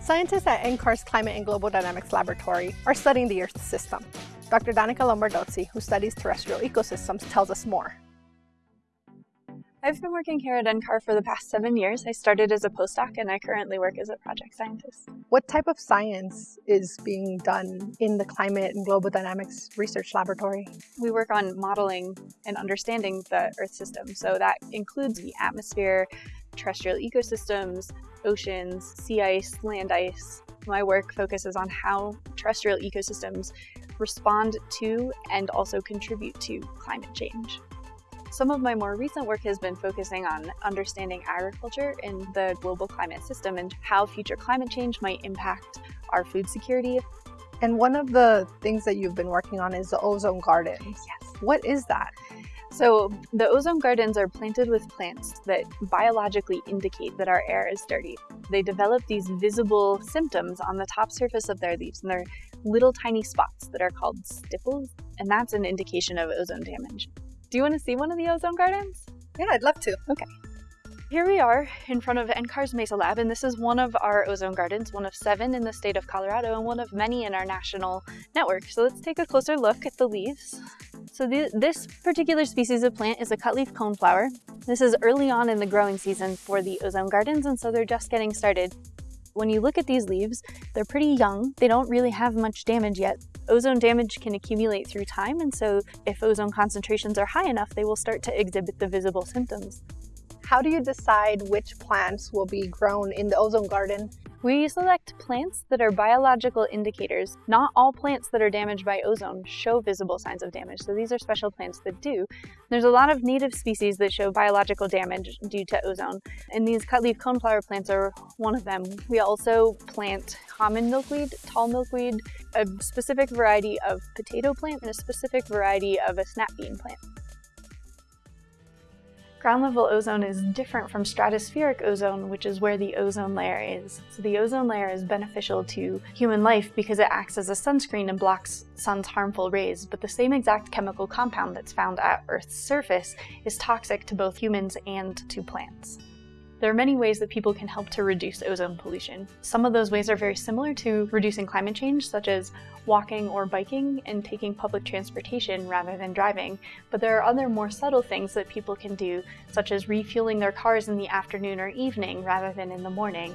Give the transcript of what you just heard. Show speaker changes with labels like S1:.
S1: Scientists at NCAR's Climate and Global Dynamics Laboratory are studying the Earth system. Dr. Danica Lombardozzi, who studies terrestrial ecosystems, tells us more.
S2: I've been working here at NCAR for the past seven years. I started as a postdoc and I currently work as a project scientist.
S1: What type of science is being done in the Climate and Global Dynamics Research Laboratory?
S2: We work on modeling and understanding the Earth system. So that includes the atmosphere, terrestrial ecosystems, oceans, sea ice, land ice. My work focuses on how terrestrial ecosystems respond to and also contribute to climate change. Some of my more recent work has been focusing on understanding agriculture in the global climate system and how future climate change might impact our food security.
S1: And one of the things that you've been working on is the ozone gardens.
S2: Yes.
S1: What is that?
S2: So the ozone gardens are planted with plants that biologically indicate that our air is dirty. They develop these visible symptoms on the top surface of their leaves, and they're little tiny spots that are called stipples, and that's an indication of ozone damage. Do you want to see one of the ozone gardens?
S1: Yeah, I'd love to.
S2: Okay. Here we are in front of NCAR's Mesa Lab, and this is one of our ozone gardens, one of seven in the state of Colorado, and one of many in our national network. So let's take a closer look at the leaves. So the, this particular species of plant is a cutleaf coneflower. This is early on in the growing season for the ozone gardens, and so they're just getting started. When you look at these leaves, they're pretty young. They don't really have much damage yet. Ozone damage can accumulate through time, and so if ozone concentrations are high enough, they will start to exhibit the visible symptoms.
S1: How do you decide which plants will be grown in the ozone garden?
S2: We select plants that are biological indicators. Not all plants that are damaged by ozone show visible signs of damage, so these are special plants that do. There's a lot of native species that show biological damage due to ozone, and these cutleaf coneflower plants are one of them. We also plant common milkweed, tall milkweed, a specific variety of potato plant, and a specific variety of a snap bean plant. Ground level ozone is different from stratospheric ozone, which is where the ozone layer is. So the ozone layer is beneficial to human life because it acts as a sunscreen and blocks sun's harmful rays, but the same exact chemical compound that's found at Earth's surface is toxic to both humans and to plants. There are many ways that people can help to reduce ozone pollution. Some of those ways are very similar to reducing climate change, such as walking or biking and taking public transportation rather than driving. But there are other more subtle things that people can do, such as refueling their cars in the afternoon or evening rather than in the morning.